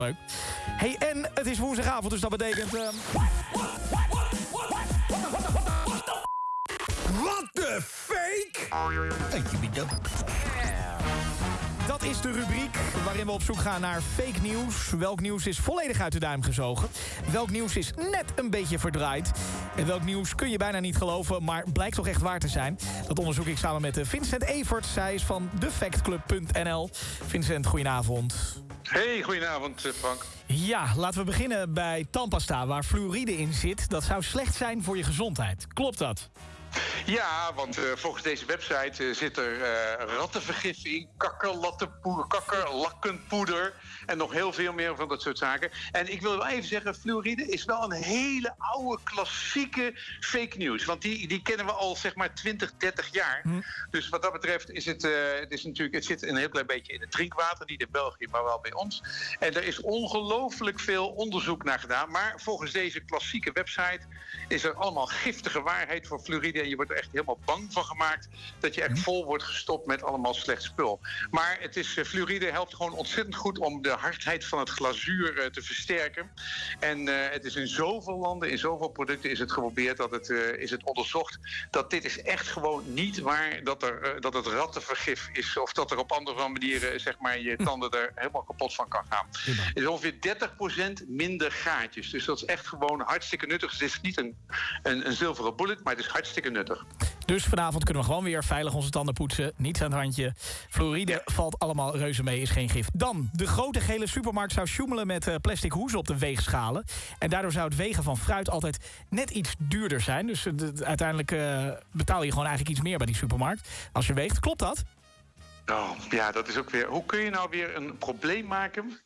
Leuk. Hey, en het is woensdagavond, dus dat betekent... Uh... What the fake? Thank you, bedankt. Dat is de rubriek waarin we op zoek gaan naar fake nieuws. Welk nieuws is volledig uit de duim gezogen? Welk nieuws is net een beetje verdraaid? En welk nieuws kun je bijna niet geloven, maar blijkt toch echt waar te zijn? Dat onderzoek ik samen met Vincent Evert. Zij is van defactclub.nl. Vincent, goedenavond. Hey, goedenavond Frank. Ja, laten we beginnen bij tandpasta, waar fluoride in zit. Dat zou slecht zijn voor je gezondheid. Klopt dat? Ja, want uh, volgens deze website uh, zit er uh, rattenvergif in, kakkerlakkenpoeder, en nog heel veel meer van dat soort zaken. En ik wil wel even zeggen, fluoride is wel een hele oude, klassieke fake news. Want die, die kennen we al zeg maar 20, 30 jaar. Hm. Dus wat dat betreft is het, het, is natuurlijk, het zit een heel klein beetje in het drinkwater. Niet in België, maar wel bij ons. En er is ongelooflijk veel onderzoek naar gedaan. Maar volgens deze klassieke website is er allemaal giftige waarheid voor fluoride. En je wordt er echt helemaal bang van gemaakt dat je echt hm. vol wordt gestopt met allemaal slecht spul. Maar het is, uh, fluoride helpt gewoon ontzettend goed om de hardheid van het glazuur uh, te versterken. En uh, het is in zoveel landen, in zoveel producten is het geprobeerd, dat het, is het onderzocht, dat dit is echt gewoon niet waar dat, er, dat het rattenvergif is. Of dat er op andere manieren zeg maar, je tanden er helemaal kapot van kan gaan. Het is ongeveer 30% minder gaatjes. Dus dat is echt gewoon hartstikke nuttig. Het is niet een, een, een zilveren bullet, maar het is hartstikke nuttig. Dus vanavond kunnen we gewoon weer veilig onze tanden poetsen. Niets aan het handje. Fluoride valt allemaal reuze mee, is geen gif. Dan, de grote gele supermarkt zou sjoemelen met uh, plastic hoezen op de weegschalen. En daardoor zou het wegen van fruit altijd net iets duurder zijn. Dus uh, uiteindelijk uh, betaal je gewoon eigenlijk iets meer bij die supermarkt. Als je weegt, klopt dat? Oh, ja, dat is ook weer. Hoe kun je nou weer een probleem maken?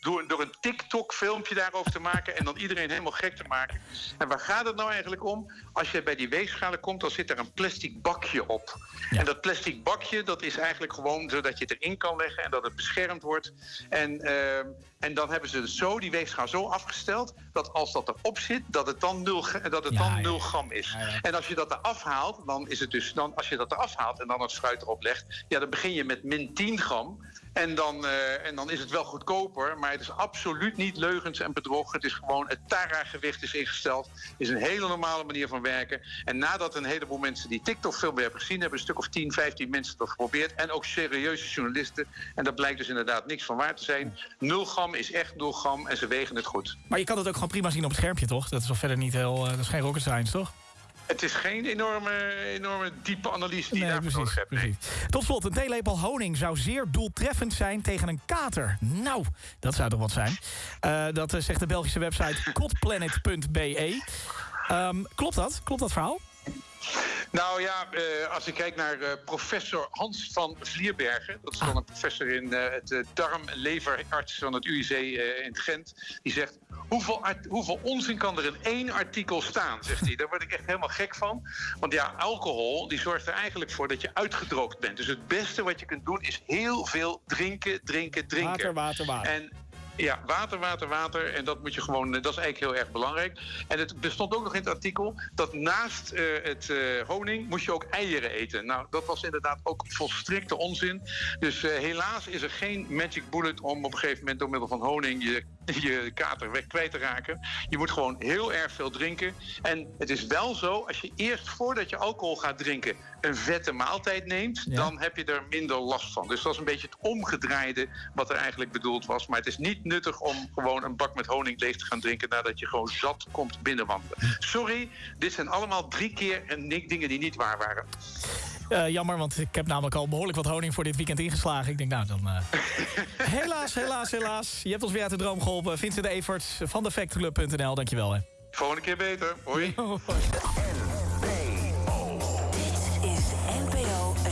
Door, door een TikTok-filmpje daarover te maken en dan iedereen helemaal gek te maken. En waar gaat het nou eigenlijk om? Als je bij die weegschalen komt, dan zit er een plastic bakje op. Ja. En dat plastic bakje, dat is eigenlijk gewoon zodat je het erin kan leggen en dat het beschermd wordt. En, uh, en dan hebben ze zo die weegschaal zo afgesteld dat als dat erop zit, dat het dan 0 dat het dan ja, 0 gram is. En als je dat eraf haalt, dan is het dus dan als je dat eraf haalt en dan het fruit erop legt, ja, dan begin je met min 10 gram. En dan, uh, en dan is het wel goedkoper, maar het is absoluut niet leugens en bedrog. Het is gewoon, het Tara-gewicht is ingesteld. is een hele normale manier van werken. En nadat een heleboel mensen die TikTok-film hebben gezien... hebben een stuk of 10, 15 mensen dat geprobeerd. En ook serieuze journalisten. En dat blijkt dus inderdaad niks van waar te zijn. 0 gram is echt 0 gram en ze wegen het goed. Maar je kan het ook gewoon prima zien op het schermpje, toch? Dat is wel verder niet heel... Uh, dat is geen rocket science, toch? Het is geen enorme, enorme diepe analyse die je nee, daarvoor nodig hebt. Nee. Tot slot, een theelepel honing zou zeer doeltreffend zijn tegen een kater. Nou, dat zou toch wat zijn. Uh, dat zegt de Belgische website kotplanet.be. Um, klopt dat? Klopt dat verhaal? Nou ja, uh, als ik kijk naar uh, professor Hans van Vlierbergen... dat is dan een professor in uh, het darm-leverarts van het UIC in Gent... die zegt, hoeveel, hoeveel onzin kan er in één artikel staan, zegt hij. Daar word ik echt helemaal gek van. Want ja, alcohol die zorgt er eigenlijk voor dat je uitgedroogd bent. Dus het beste wat je kunt doen is heel veel drinken, drinken, drinken. Water, water, water. En ja, water, water, water. En dat moet je gewoon, dat is eigenlijk heel erg belangrijk. En het bestond ook nog in het artikel dat naast uh, het uh, honing moest je ook eieren eten. Nou, dat was inderdaad ook volstrekte onzin. Dus helaas is er geen magic bullet om op een gegeven moment door middel van honing je, je kater weg kwijt te raken. Je moet gewoon heel erg veel drinken. En het is wel zo, als je eerst voordat je alcohol gaat drinken een vette maaltijd neemt, ja. dan heb je er minder last van. Dus dat is een beetje het omgedraaide wat er eigenlijk bedoeld was. Maar het is niet nuttig om gewoon een bak met honing leeg te gaan drinken nadat je gewoon zat komt binnenwandelen. Sorry, dit zijn allemaal drie keer dingen die niet waar waren. Uh, jammer, want ik heb namelijk al behoorlijk wat honing voor dit weekend ingeslagen. Ik denk, nou, dan... Uh... helaas, helaas, helaas. Je hebt ons weer uit de droom geholpen. Vincent Evert van defectclub.nl, dankjewel. Hè. Volgende keer beter. Hoi.